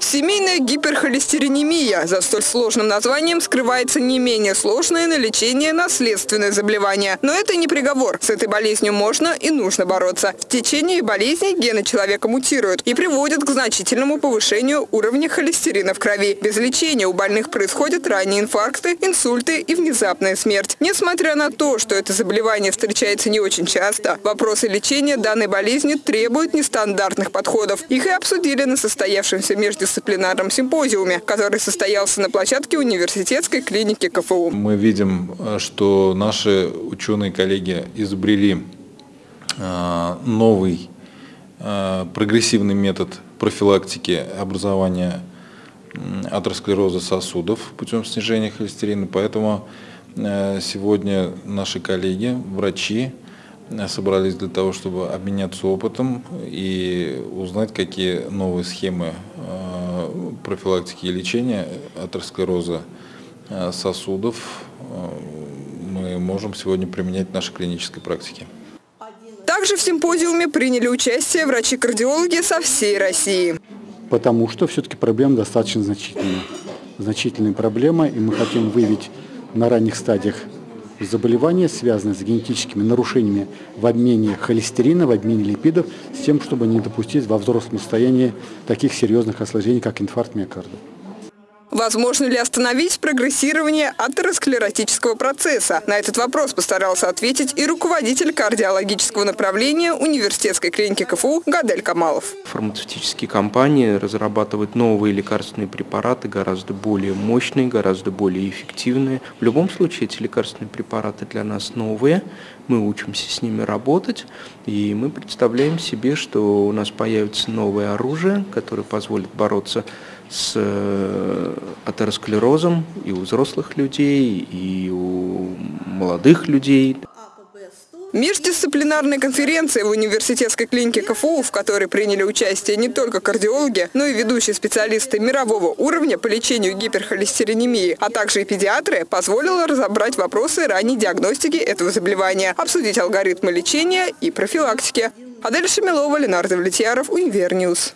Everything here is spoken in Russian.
Семейная гиперхолестеринемия. За столь сложным названием скрывается не менее сложное на лечение наследственное заболевание. Но это не приговор. С этой болезнью можно и нужно бороться. В течение болезни гены человека мутируют и приводят к значительному повышению уровня холестерина в крови. Без лечения у больных происходят ранние инфаркты, инсульты и внезапная смерть. Несмотря на то, что это заболевание встречается не очень часто, вопросы лечения данной болезни требуют нестандартных подходов. Их и обсудили на состоявшемся между междисциплинарном симпозиуме, который состоялся на площадке университетской клиники КФУ. Мы видим, что наши ученые-коллеги изобрели э, новый э, прогрессивный метод профилактики образования атеросклероза сосудов путем снижения холестерина. Поэтому э, сегодня наши коллеги, врачи, собрались для того, чтобы обменяться опытом и узнать, какие новые схемы э, профилактики и лечения атеросклероза э, сосудов э, мы можем сегодня применять в нашей клинической практике. Также в симпозиуме приняли участие врачи-кардиологи со всей России. Потому что все-таки проблема достаточно значительная. Значительная проблема, и мы хотим выявить на ранних стадиях заболевания, связанные с генетическими нарушениями в обмене холестерина, в обмене липидов, с тем, чтобы не допустить во взрослом состоянии таких серьезных осложнений, как инфаркт миокарда. Возможно ли остановить прогрессирование атеросклеротического процесса? На этот вопрос постарался ответить и руководитель кардиологического направления университетской клиники КФУ Гадель Камалов. Фармацевтические компании разрабатывают новые лекарственные препараты, гораздо более мощные, гораздо более эффективные. В любом случае эти лекарственные препараты для нас новые, мы учимся с ними работать, и мы представляем себе, что у нас появится новое оружие, которое позволит бороться с э, атеросклерозом и у взрослых людей, и у молодых людей. Междисциплинарная конференция в университетской клинике КФУ, в которой приняли участие не только кардиологи, но и ведущие специалисты мирового уровня по лечению гиперхолестеринемии, а также и педиатры, позволила разобрать вопросы ранней диагностики этого заболевания, обсудить алгоритмы лечения и профилактики. Адель Шамилова, Ленардо Влетьяров, Универньюз.